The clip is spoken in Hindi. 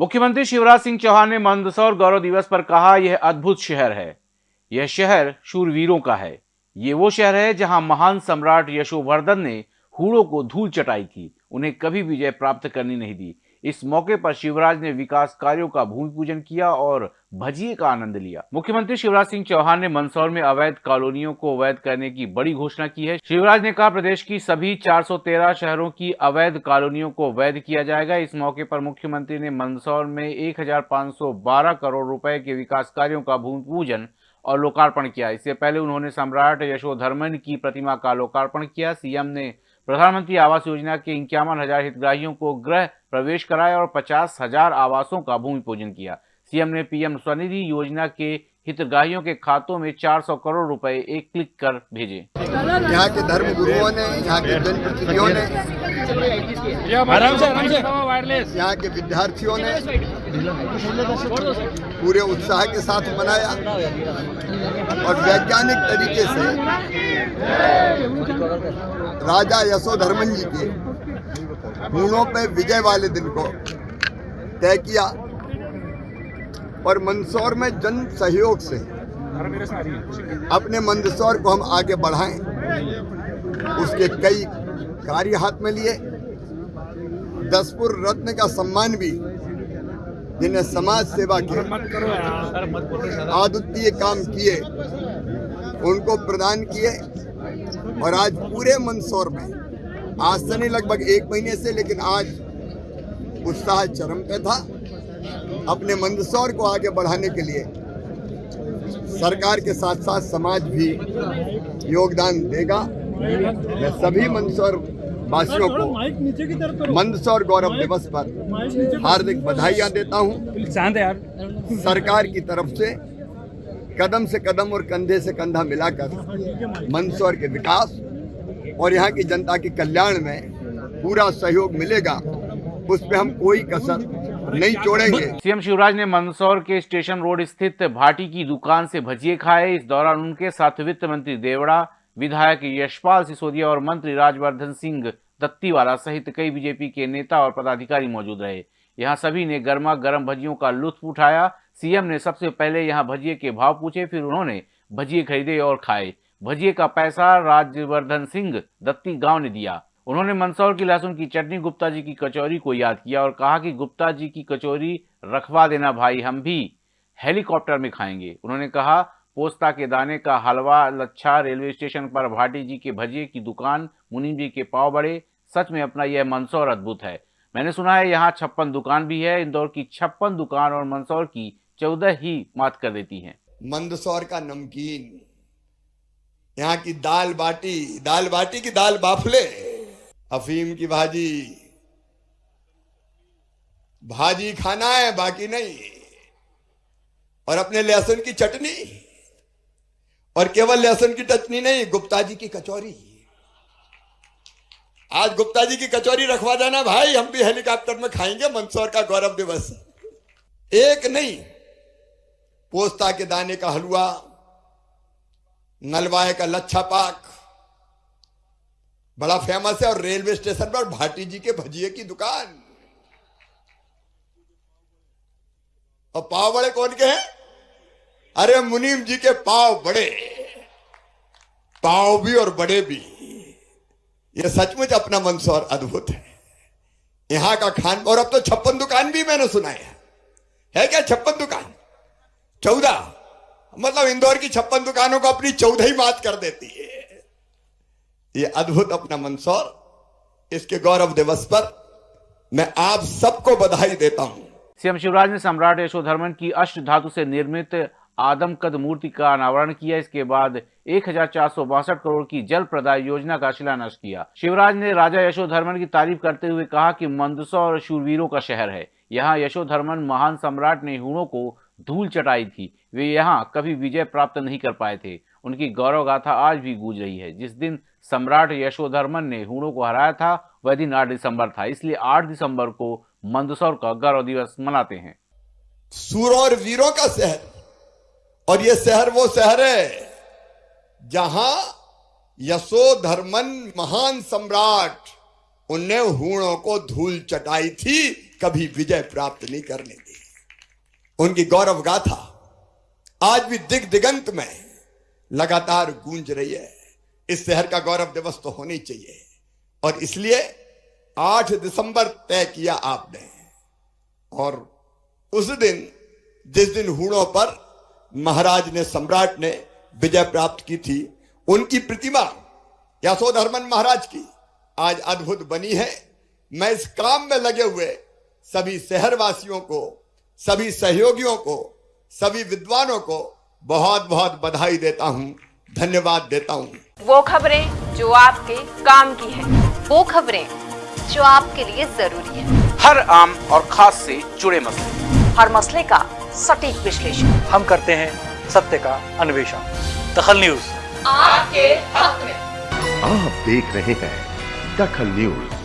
मुख्यमंत्री शिवराज सिंह चौहान ने मंदसौर गौरव दिवस पर कहा, यह अद्भुत शहर है। यह शहर शूरवीरों का है। ये वो शहर है जहाँ महान सम्राट यशोवर्धन ने हूड़ों को धूल चटाई की। उन्हें कभी विजय प्राप्त करनी नहीं दी। इस मौके पर शिवराज ने विकास कार्यों का भूमि पूजन किया और भजिए का आनंद लिया। मुख्यमंत्री शिवराज सिंह चौहान ने मंदसौर में अवैध कॉलोनियों को अवैध करने की बड़ी घोषणा की है। शिवराज ने कहा, प्रदेश की सभी 413 शहरों की अवैध कॉलोनियों को वैध किया जाएगा। इस मौके पर मुख्यमंत्री ने मंदसौर में एक करोड़ रुपए के विकास कार्यो का भूमि पूजन और लोकार्पण किया। इससे पहले उन्होंने सम्राट यशोधर्मन की प्रतिमा का लोकार्पण किया। सीएम ने प्रधानमंत्री आवास योजना के इक्यावन हज़ार हितग्राहियों को गृह प्रवेश कराया और पचास हज़ार आवासों का भूमि पूजन किया। सीएम ने पीएम स्वनिधि योजना के हितग्राहियों के खातों में 400 करोड़ रुपए एक क्लिक कर भेजे। यहाँ के धर्म गुरुओं ने यहाँ के जनप्रतिनिधियों ने यहाँ के विद्यार्थियों ने पूरे उत्साह के साथ मनाया और वैज्ञानिक तरीके से राजा यशोधर्मन जी के हूणों पे विजय वाले दिन को तय किया और मंदसौर में जन सहयोग से अपने मंदसौर को हम आगे बढ़ाएँ। उसके कई कार्य हाथ में लिए। दसपुर रत्न का सम्मान भी जिन्हें समाज सेवा के अद्वितीय काम किए, उनको प्रदान किए और आज पूरे मंदसौर में आज से नहीं लगभग एक महीने से लेकिन आज उत्साह चरम पे था अपने मंदसौर को आगे बढ़ाने के लिए। सरकार के साथ साथ समाज भी योगदान देगा। मैं सभी मंदसौर वासियों को मंदसौर गौरव दिवस पर हार्दिक बधाइयाँ देता हूँ। सरकार की तरफ़ से कदम से कदम और कंधे से कंधा मिलाकर मंदसौर के विकास और यहाँ की जनता के कल्याण में पूरा सहयोग मिलेगा, उस पर हम कोई कसर नहीं छोड़ेंगे। सीएम शिवराज ने मंदसौर के स्टेशन रोड स्थित भाटी की दुकान से भजिए खाए। इस दौरान उनके साथ वित्त मंत्री देवड़ा, विधायक यशपाल सिसोदिया और मंत्री राजवर्धन सिंह दत्तीवाला सहित कई बीजेपी के नेता और पदाधिकारी मौजूद रहे। यहाँ सभी ने गर्मा गर्म भजियों का लुत्फ उठाया। सीएम ने सबसे पहले यहाँ भजिए के भाव पूछे, फिर उन्होंने भजिए खरीदे और खाए। भजिए का पैसा राजवर्धन सिंह दत्ती गाँव ने दिया। उन्होंने मंदसौर की लहसुन की चटनी, गुप्ता जी की कचौरी को याद किया और कहा कि गुप्ता जी की कचौरी रखवा देना भाई, हम भी हेलीकॉप्टर में खाएँगे। उन्होंने कहा, पोस्ता के दाने का हलवा, लच्छा रेलवे स्टेशन पर भाटी जी के भजिए की दुकान मुनीम जी के पाव बड़े, सच में अपना यह मंदसौर अद्भुत है। मैंने सुना है यहाँ छप्पन दुकान भी है, इंदौर की छप्पन दुकान और मंदसौर की चौदह ही मात कर देती है। मंदसौर का नमकीन यहाँ की दाल बाटी दाल बाटी की दाल बाफले, अफीम की भाजी। भाजी खाना है, बाकी नहीं। और अपने लहसुन की चटनी। और केवल लहसुन की चटनी नहीं, गुप्ता जी की कचौरी। आज गुप्ता जी की कचौरी रखवा देना भाई, हम भी हेलीकॉप्टर में खाएँगे, मंदसौर का गौरव दिवस। एक नहीं, पोस्ता के दाने का हलवा नलवाए का लच्छा पाक। बड़ा फ़ेमस है और रेलवे स्टेशन पर भाटी जी के भजिए की दुकान। और पाव बड़े कौन के हैं? अरे मुनीम जी के पाव बड़े। पाव भी और बड़े भी। ये सचमुच अपना मंदसौर अद्भुत है। यहाँ का खान और अब तो छप्पन दुकान भी मैंने सुना है। है क्या छप्पन दुकान? चौदह। मतलब इंदौर की छप्पन दुकानों को अपनी चौदह ही मात कर देती है। ये अद्भुत अपना मंदसौर, इसके गौरव दिवस पर मैं आप सबको बधाई देता हूँ। सीएम शिवराज ने सम्राट यशोधर्मन की अष्ट धातु से निर्मित आदमकद मूर्ति का अनावरण किया। इसके बाद एक हज़ार चार सौ बासठ करोड़ की जल प्रदाय योजना का शिलान्यास किया। शिवराज ने राजा यशोधर्मन की तारीफ़ करते हुए कहा कि मंदसौर शूरवीरों का शहर है। यहाँ यशोधर्मन महान सम्राट ने हूणों को धूल चटाई थी। वे यहाँ कभी विजय प्राप्त नहीं कर पाए थे। उनकी गौरव गाथा आज भी गूंज रही है। जिस दिन सम्राट यशोधर्मन ने हूणों को हराया था, वह दिन आठ दिसंबर था। इसलिए आठ दिसंबर को मंदसौर का गौरव दिवस मनाते हैं। सूर और वीरों का शहर। और ये शहर वो शहर है, जहाँ यशोधर्मन महान सम्राट, उनने हूणों को धूल चटाई थी, कभी विजय प्राप्त नहीं करने दी उनकी गौरव गाथा आज भी दिग दिगंत में लगातार गूंज रही है। इस शहर का गौरव दिवस तो होनी चाहिए। और इसलिए 8 दिसंबर तय किया आपने। और उस दिन, जिस दिन हूणों पर महाराज ने सम्राट ने विजय प्राप्त की थी, उनकी प्रतिमा यशोधर्मन महाराज की आज अद्भुत बनी है। मैं इस काम में लगे हुए सभी शहरवासियों को सभी सहयोगियों को सभी विद्वानों को बहुत बहुत बधाई देता हूँ धन्यवाद देता हूँ। वो खबरें जो आपके काम की है वो खबरें जो आपके लिए ज़रूरी है। हर आम और खास से जुड़े मसले। हर मसले का सटीक विश्लेषण। हम करते हैं सत्य का अन्वेषण। दखल न्यूज़। आपके हक में। आप देख रहे हैं दखल न्यूज़।